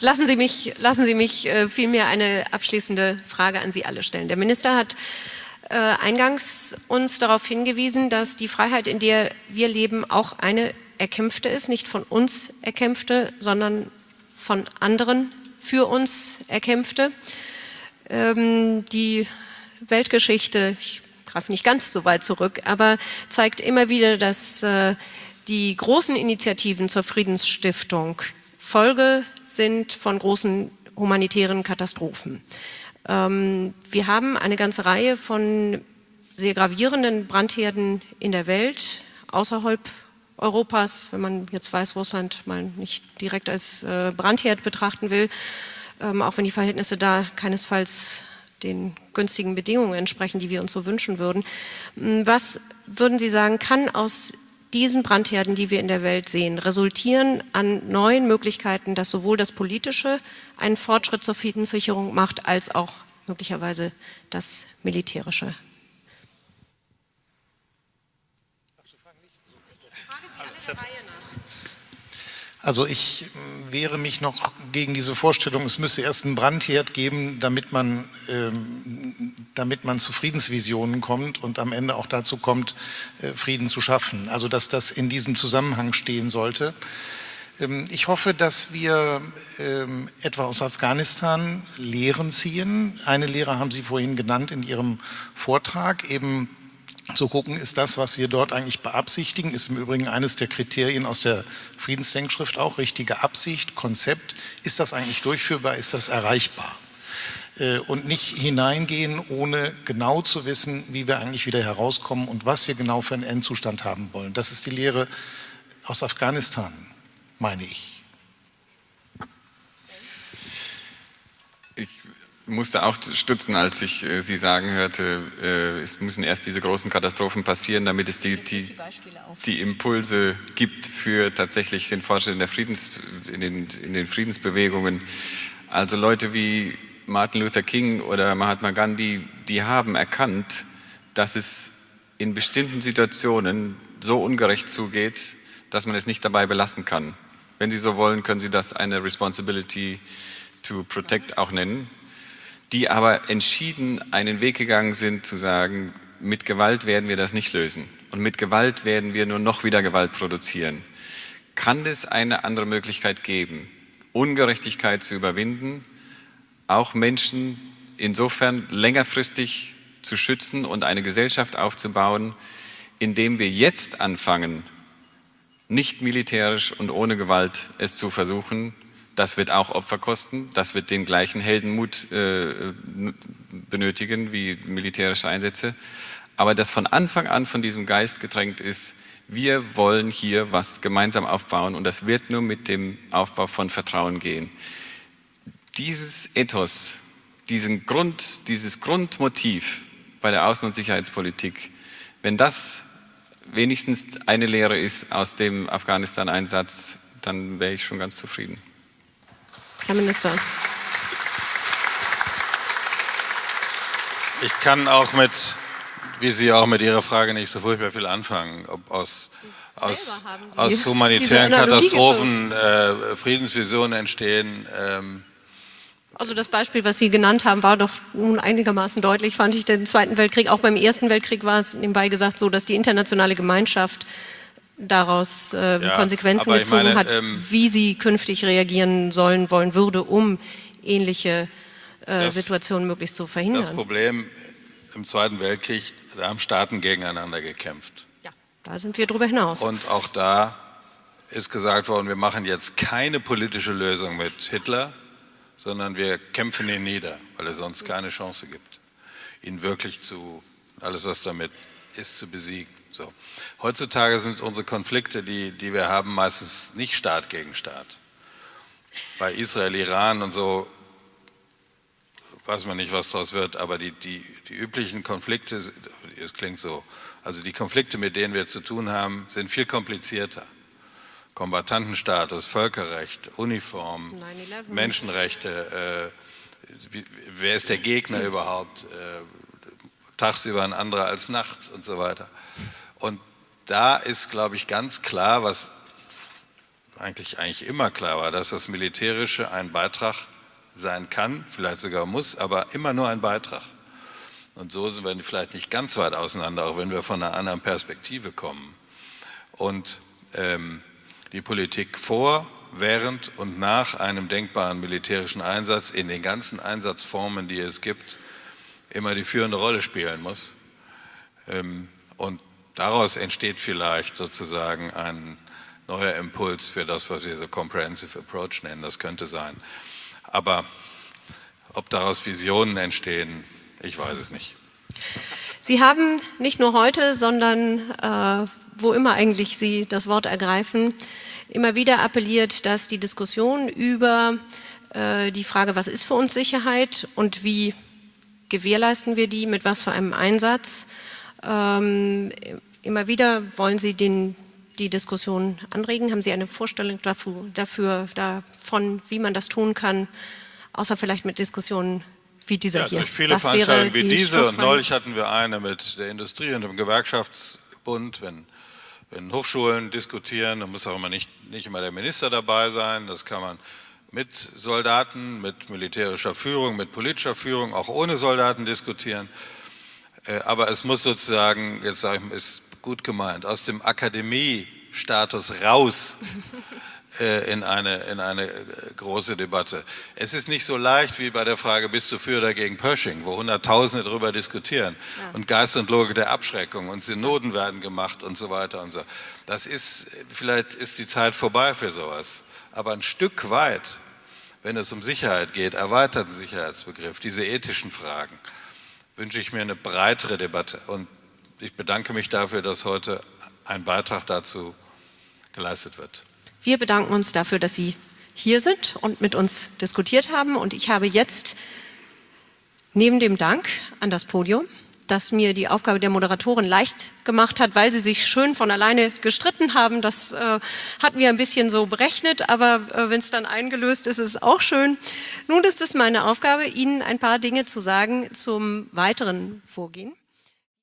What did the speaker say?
lassen Sie mich, lassen Sie mich äh, vielmehr eine abschließende Frage an Sie alle stellen. Der Minister hat äh, eingangs uns darauf hingewiesen, dass die Freiheit, in der wir leben, auch eine erkämpfte ist, nicht von uns erkämpfte, sondern von anderen für uns erkämpfte. Ähm, die Weltgeschichte, ich greife nicht ganz so weit zurück, aber zeigt immer wieder, dass äh, die großen Initiativen zur Friedensstiftung Folge sind von großen humanitären Katastrophen. Ähm, wir haben eine ganze Reihe von sehr gravierenden Brandherden in der Welt, außerhalb Europas, wenn man jetzt Weißrussland mal nicht direkt als äh, Brandherd betrachten will, ähm, auch wenn die Verhältnisse da keinesfalls den günstigen Bedingungen entsprechen, die wir uns so wünschen würden. Hm, was würden Sie sagen, kann aus diesen Brandherden, die wir in der Welt sehen, resultieren an neuen Möglichkeiten, dass sowohl das Politische einen Fortschritt zur Friedenssicherung macht, als auch möglicherweise das Militärische. Also ich wehre mich noch gegen diese Vorstellung, es müsse erst einen Brandherd geben, damit man, ähm, damit man zu Friedensvisionen kommt und am Ende auch dazu kommt, äh, Frieden zu schaffen. Also dass das in diesem Zusammenhang stehen sollte. Ähm, ich hoffe, dass wir ähm, etwa aus Afghanistan Lehren ziehen. Eine Lehre haben Sie vorhin genannt in Ihrem Vortrag, eben zu gucken, ist das, was wir dort eigentlich beabsichtigen, ist im Übrigen eines der Kriterien aus der Friedensdenkschrift auch, richtige Absicht, Konzept, ist das eigentlich durchführbar, ist das erreichbar? Äh, und nicht hineingehen, ohne genau zu wissen, wie wir eigentlich wieder herauskommen und was wir genau für einen Endzustand haben wollen. Das ist die Lehre aus Afghanistan, meine ich. musste auch stutzen, als ich äh, Sie sagen hörte, äh, es müssen erst diese großen Katastrophen passieren, damit es die, die, die Impulse gibt für tatsächlich den Fortschritt in, in, in den Friedensbewegungen. Also Leute wie Martin Luther King oder Mahatma Gandhi, die haben erkannt, dass es in bestimmten Situationen so ungerecht zugeht, dass man es nicht dabei belassen kann. Wenn Sie so wollen, können Sie das eine Responsibility to Protect auch nennen die aber entschieden einen Weg gegangen sind, zu sagen, mit Gewalt werden wir das nicht lösen und mit Gewalt werden wir nur noch wieder Gewalt produzieren. Kann es eine andere Möglichkeit geben, Ungerechtigkeit zu überwinden, auch Menschen insofern längerfristig zu schützen und eine Gesellschaft aufzubauen, indem wir jetzt anfangen, nicht militärisch und ohne Gewalt es zu versuchen, das wird auch Opfer kosten, das wird den gleichen Heldenmut äh, benötigen wie militärische Einsätze. Aber das von Anfang an von diesem Geist gedrängt ist, wir wollen hier was gemeinsam aufbauen und das wird nur mit dem Aufbau von Vertrauen gehen. Dieses Ethos, diesen Grund, dieses Grundmotiv bei der Außen- und Sicherheitspolitik, wenn das wenigstens eine Lehre ist aus dem Afghanistan-Einsatz, dann wäre ich schon ganz zufrieden. Herr Minister. Ich kann auch mit, wie Sie auch mit Ihrer Frage nicht so furchtbar viel anfangen, ob aus, aus, aus humanitären Katastrophen äh, Friedensvisionen entstehen. Ähm, also das Beispiel, was Sie genannt haben, war doch nun einigermaßen deutlich, fand ich, den Zweiten Weltkrieg. Auch beim Ersten Weltkrieg war es nebenbei gesagt so, dass die internationale Gemeinschaft daraus äh, ja, Konsequenzen gezogen meine, hat, ähm, wie sie künftig reagieren sollen, wollen würde, um ähnliche äh, das, Situationen möglichst zu verhindern. Das Problem im Zweiten Weltkrieg, da haben Staaten gegeneinander gekämpft. Ja, da sind wir darüber hinaus. Und auch da ist gesagt worden, wir machen jetzt keine politische Lösung mit Hitler, sondern wir kämpfen ihn nieder, weil es sonst keine Chance gibt, ihn wirklich zu, alles was damit ist, zu besiegen. So. Heutzutage sind unsere Konflikte, die, die wir haben, meistens nicht Staat gegen Staat. Bei Israel, Iran und so weiß man nicht, was daraus wird, aber die, die, die üblichen Konflikte, es klingt so, also die Konflikte, mit denen wir zu tun haben, sind viel komplizierter. Kombatantenstatus, Völkerrecht, Uniform, Menschenrechte, äh, wie, wer ist der Gegner überhaupt, äh, tagsüber ein anderer als nachts und so weiter. Und da ist, glaube ich, ganz klar, was eigentlich, eigentlich immer klar war, dass das Militärische ein Beitrag sein kann, vielleicht sogar muss, aber immer nur ein Beitrag. Und so sind wir vielleicht nicht ganz weit auseinander, auch wenn wir von einer anderen Perspektive kommen. Und ähm, die Politik vor, während und nach einem denkbaren militärischen Einsatz in den ganzen Einsatzformen, die es gibt, immer die führende Rolle spielen muss. Ähm, und daraus entsteht vielleicht sozusagen ein neuer Impuls für das, was wir so Comprehensive Approach nennen. Das könnte sein. Aber ob daraus Visionen entstehen, ich weiß es nicht. Sie haben nicht nur heute, sondern äh, wo immer eigentlich Sie das Wort ergreifen, immer wieder appelliert, dass die Diskussion über äh, die Frage, was ist für uns Sicherheit und wie gewährleisten wir die, mit was für einem Einsatz, ähm, immer wieder wollen Sie den, die Diskussion anregen. Haben Sie eine Vorstellung dafür, dafür, davon, wie man das tun kann, außer vielleicht mit Diskussionen wie dieser ja, hier? Durch viele das Veranstaltungen wie die diese und neulich hatten wir eine mit der Industrie und dem Gewerkschaftsbund, wenn wenn Hochschulen diskutieren, dann muss auch immer nicht, nicht immer der Minister dabei sein, das kann man mit Soldaten, mit militärischer Führung, mit politischer Führung, auch ohne Soldaten diskutieren. Äh, aber es muss sozusagen, jetzt sage ich, ist gut gemeint, aus dem Akademiestatus raus äh, in eine, in eine äh, große Debatte. Es ist nicht so leicht wie bei der Frage, bist du für oder gegen Pershing, wo Hunderttausende darüber diskutieren ja. und Geist und Logik der Abschreckung und Synoden werden gemacht und so weiter und so. Das ist, vielleicht ist die Zeit vorbei für sowas, aber ein Stück weit, wenn es um Sicherheit geht, erweiterten Sicherheitsbegriff, diese ethischen Fragen, wünsche ich mir eine breitere Debatte und ich bedanke mich dafür, dass heute ein Beitrag dazu geleistet wird. Wir bedanken uns dafür, dass Sie hier sind und mit uns diskutiert haben. Und ich habe jetzt neben dem Dank an das Podium, das mir die Aufgabe der Moderatorin leicht gemacht hat, weil sie sich schön von alleine gestritten haben. Das äh, hatten wir ein bisschen so berechnet, aber äh, wenn es dann eingelöst ist, ist es auch schön. Nun ist es meine Aufgabe, Ihnen ein paar Dinge zu sagen zum weiteren Vorgehen.